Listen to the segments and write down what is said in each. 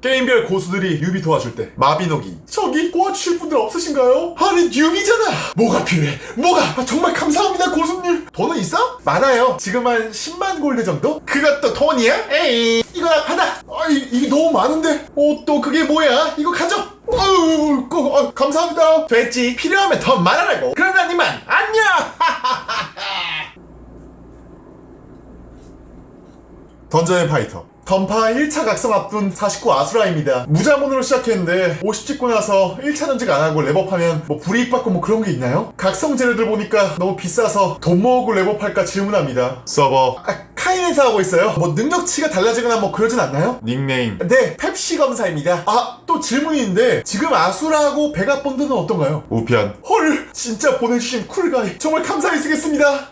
게임별 고수들이 newbie 도와줄 때 마비노기. 저기 도와주실 분들 없으신가요? 아니 newbie잖아. 뭐가 필요해? 뭐가? 아, 정말 감사합니다 고수님. 돈은 있어? 많아요. 지금 한 10만 골드 정도? 그것도 돈이야? 에이 이거 받아. 아 이, 이게 너무 많은데. 어? 또 그게 뭐야? 이거 가져. 어우 그, 아, 감사합니다. 됐지 필요하면 더 말하라고. 그러면 이만 안녕! 던전 앤 파이터 던파 1차 각성 앞둔 49 아수라입니다. 무자본으로 시작했는데 50 찍고 나서 1차 전직 안하고 렙업하면 뭐 불이익 받고 뭐 그런 게 있나요? 각성 재료들 보니까 너무 비싸서 돈 모으고 렙업할까 질문합니다. 서버. 아, 카인에서 하고 있어요. 뭐 능력치가 달라지거나 뭐 그러진 않나요? 닉네임. 네 펩시 검사입니다. 아 또 질문이 있는데 지금 아수라하고 베가본드는 어떤가요? 우편. 헐 진짜 보내주신 cool guy. 정말 감사히 쓰겠습니다.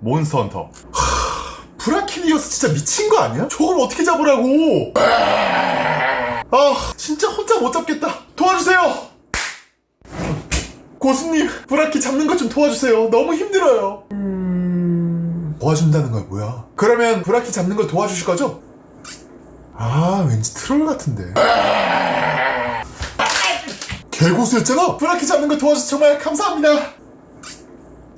몬스터 헌터 브라키디오스 진짜 미친 거 아니야? 저걸 어떻게 잡으라고? 아, 진짜 혼자 못 잡겠다. 도와주세요! 고수님, 브라키 잡는 것 좀 도와주세요. 너무 힘들어요. 음... 도와준다는 거야, 뭐야? 그러면 브라키 잡는 걸 도와주실 거죠? 아, 왠지 트롤 같은데. 개고수였잖아! 브라키 잡는 거 도와줘서 정말 감사합니다!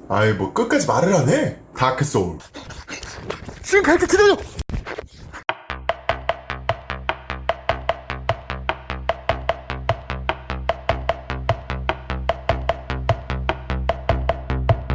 아이, 뭐 끝까지 말을 안 해. 다크 소울. 지금 갈게 기다려!